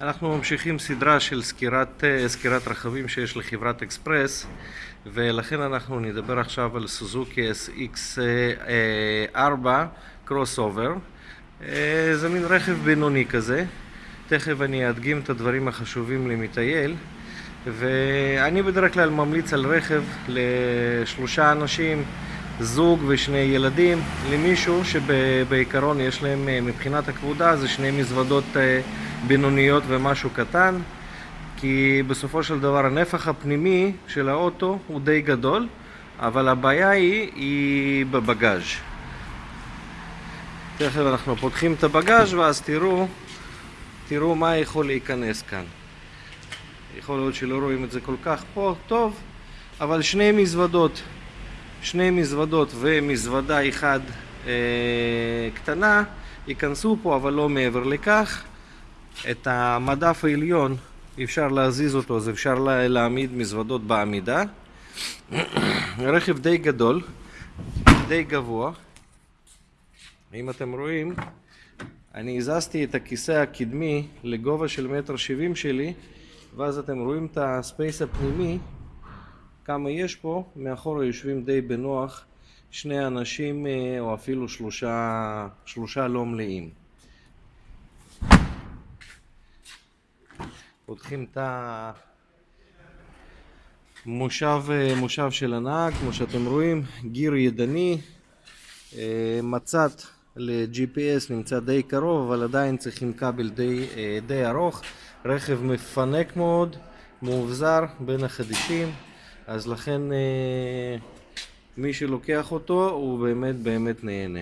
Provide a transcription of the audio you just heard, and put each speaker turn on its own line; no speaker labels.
אנחנו ממשיכים סדרה של סקירת, אה, סקירת רכבים שיש לחברת אקספרס ולכן אנחנו נדבר עכשיו על סוזוקי SX4 קרוס אובר זה מין רכב בינוני כזה. תכף אני אדגים את הדברים החשובים למטייל. ואני בדרך כלל ממליץ על רכב לשלושה אנשים זוג ושני ילדים למישהו שבעיקרון יש להם מבחינת הכבודה זה שני מזוודות בינוניות ומשהו קטן כי בסופו של דבר הנפח הפנימי של האוטו הוא די גדול אבל הבעיה היא, היא בבגאז' תכף אנחנו פותחים את הבגאז' ואז תראו תראו מה יכול להיכנס כאן. יכול להיות שלא רואים את זה כל כך פה טוב אבל שני מזוודות שני מזוודות ומזוודה אחת אה, קטנה ייכנסו פה אבל לא מעבר לכך את המדף העליון אפשר להזיז אותו, אז אפשר להעמיד מזוודות בעמידה. רכב די גדול, די גבוה. אם אתם רואים, אני הזזתי את הכיסא הקדמי לגובה של מטר שבעים שלי, ואז אתם רואים את הספייס הפנימי, כמה יש פה, מאחורה יושבים די בנוח שני אנשים או אפילו שלושה, שלושה לא מלאים. פותחים את המושב מושב של הנהג, כמו שאתם רואים, גיר ידני, מצת ל-GPS נמצא די קרוב, אבל עדיין צריכים כבל די, די ארוך, רכב מפנק מאוד, מאובזר בין החדישים, אז לכן מי שלוקח אותו הוא באמת באמת נהנה.